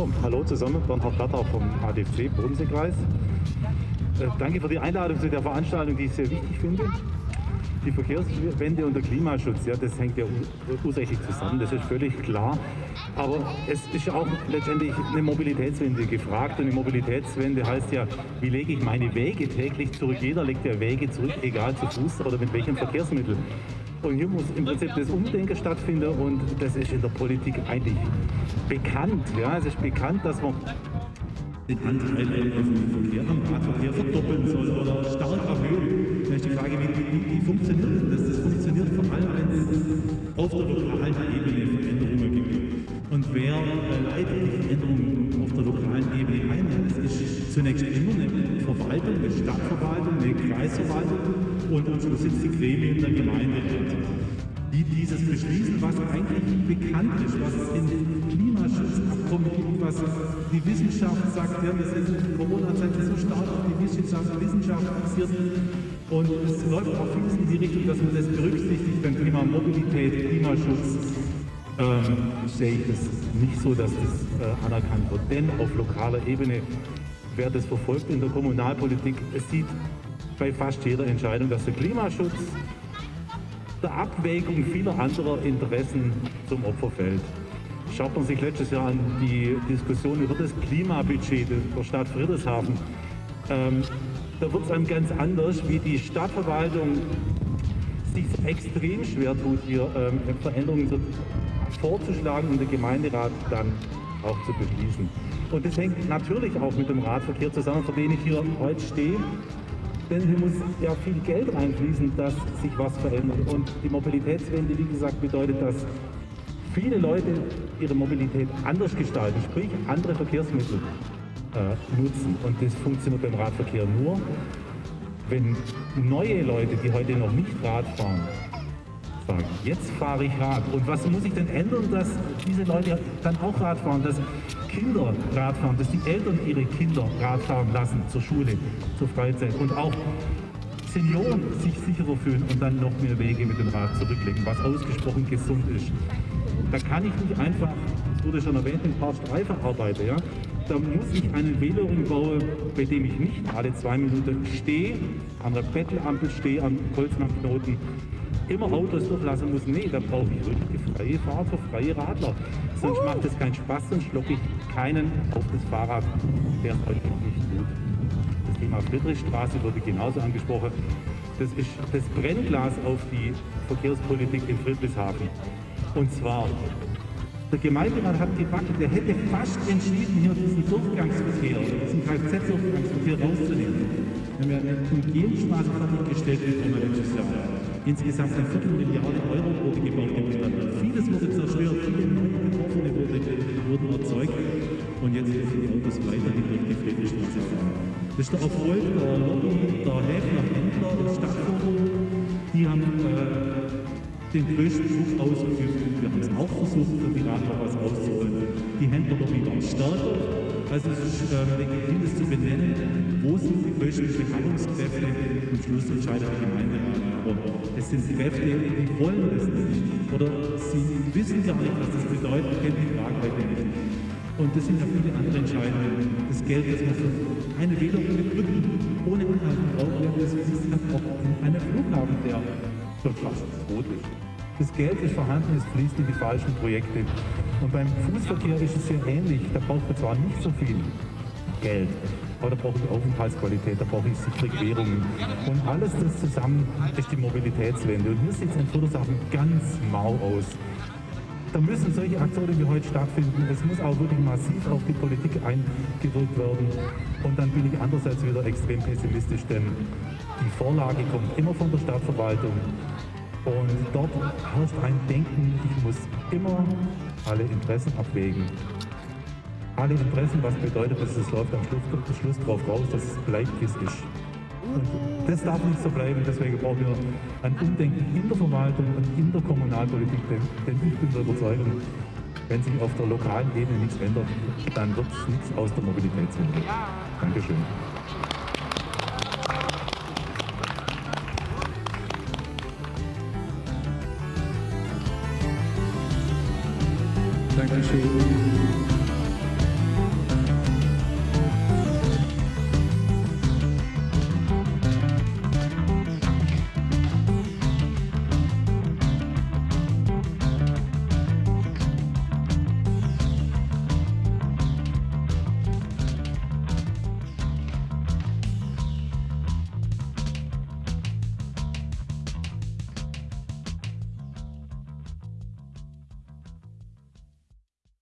Oh, hallo zusammen, Bernhard Platter vom ADFC Bodenseekreis. Äh, danke für die Einladung zu der Veranstaltung, die ich sehr wichtig finde. Die Verkehrswende und der Klimaschutz, ja, das hängt ja ursächlich zusammen, das ist völlig klar. Aber es ist auch letztendlich eine Mobilitätswende gefragt und eine Mobilitätswende heißt ja, wie lege ich meine Wege täglich zurück? Jeder legt ja Wege zurück, egal zu Fuß oder mit welchem Verkehrsmittel. Und hier muss im Prinzip das Umdenken stattfinden und das ist in der Politik eigentlich bekannt. Ja, es ist bekannt, dass man den Anteil auf dem Verkehr am Radverkehr verdoppeln soll oder stark erhöhen. Da ist die Frage, wie, wie, funktioniert das? Das funktioniert vor allem, wenn es auf der lokalen Ebene Veränderungen gibt. Und wer leitet die Veränderungen auf der lokalen Ebene ein? Das ist zunächst immer eine Verwaltung, eine Stadtverwaltung, eine Kreisverwaltung und sind die Gremien der Gemeinderat die dieses beschließen, was eigentlich bekannt ist, was es in Klimaschutzabkommen gibt, was die Wissenschaft sagt, ja, wir sind in Corona-Zeit so stark auf die Wissenschaft, Wissenschaft fixiert und es läuft auch vieles in die Richtung, dass man das berücksichtigt beim Thema Mobilität, Klimaschutz. Ähm, sehe ich das nicht so, dass das äh, anerkannt wird. Denn auf lokaler Ebene, wer das verfolgt in der Kommunalpolitik, es sieht bei fast jeder Entscheidung, dass der Klimaschutz der Abwägung vieler anderer Interessen zum Opfer fällt. Schaut man sich letztes Jahr an die Diskussion über das Klimabudget der Stadt Friedrichshafen, ähm, da wird es einem ganz anders, wie die Stadtverwaltung sich extrem schwer tut, hier ähm, Veränderungen zu, vorzuschlagen und der Gemeinderat dann auch zu beschließen. Und das hängt natürlich auch mit dem Radverkehr zusammen, für den ich hier heute stehe denn hier muss ja viel Geld reinfließen, dass sich was verändert. Und die Mobilitätswende, wie gesagt, bedeutet, dass viele Leute ihre Mobilität anders gestalten, sprich andere Verkehrsmittel äh, nutzen. Und das funktioniert beim Radverkehr nur, wenn neue Leute, die heute noch nicht Rad fahren, sagen, jetzt fahre ich Rad. Und was muss ich denn ändern, dass diese Leute dann auch Rad fahren, dass Kinder Rad fahren, dass die Eltern ihre Kinder Rad fahren lassen zur Schule, zur Freizeit und auch Senioren sich sicherer fühlen und dann noch mehr Wege mit dem Rad zurücklegen, was ausgesprochen gesund ist. Da kann ich nicht einfach, das wurde schon erwähnt, ein paar Streifen arbeiten. Ja? Da muss ich einen Velowing bauen, bei dem ich nicht alle zwei Minuten stehe, an der Bettelampel stehe, am Holznampknoten immer Autos durchlassen muss. Nee, da brauche ich wirklich die freie Fahrt für freie Radler. Sonst macht es keinen Spaß, sonst locke ich keinen auf das Fahrrad, der es heute nicht tut. Das Thema Friedrichstraße wurde genauso angesprochen. Das ist das Brennglas auf die Verkehrspolitik in Friedrichshafen. Und zwar, der Gemeinderat hat gebacken, der hätte fast entschieden, hier diesen Durchgangsverkehr, diesen Kfz-Durchgangsverkehr rauszunehmen. Wir haben ja eine Umgehungsstraße fertiggestellt im letztes Jahr. Insgesamt eine Viertelmilliarde Euro wurde gebaut Stadt. Vieles wurde zerstört, viele neue Betroffene wurde, wurden erzeugt und jetzt dürfen die Autos weiterhin durch die Friedrichstraße fahren. Das ist der Erfolg der Lobby, der Häfner Händler, des Stadtforum. Die haben äh, den größten Druck ausgeübt. Wir haben es auch versucht, für die Radler was rauszuholen. Die Händlerlobby war stärker. Also es ist legitim, das zu benennen, wo sind die größten Beharrungskräfte. Am Schluss die Gemeinderat. Aber es sind Kräfte, die wollen das nicht. Oder sie wissen gar nicht, was das bedeutet, kennen die Frage heute nicht. Und das sind ja viele andere Entscheidungen. Das Geld, das man für eine Wählung mit Brücken ohne Inhalt braucht, das ist auch in einem Flughafen, der schon fast tot ist. Das Geld ist vorhanden, es fließt in die falschen Projekte. Und beim Fußverkehr ist es sehr ähnlich. Da braucht man zwar nicht so viel Geld, aber da brauche ich Aufenthaltsqualität, da brauche ich sichere Querungen. Und alles das zusammen ist die Mobilitätswende. Und hier sieht es in Friedrichshafen ganz mau aus. Da müssen solche Aktionen wie heute stattfinden. Es muss auch wirklich massiv auf die Politik eingewirkt werden. Und dann bin ich andererseits wieder extrem pessimistisch, denn die Vorlage kommt immer von der Stadtverwaltung. Und dort herrscht ein Denken, ich muss immer alle Interessen abwägen alle Interessen, was bedeutet, dass es läuft am Schluss, Schluss drauf raus, dass es bleibt, wie es ist. Und das darf nicht so bleiben, deswegen brauchen wir ein Umdenken in der Verwaltung und in der Kommunalpolitik, denn, denn ich bin der Überzeugung, wenn sich auf der lokalen Ebene nichts ändert, dann wird es nichts aus der Mobilitätswende. Dankeschön. Dankeschön.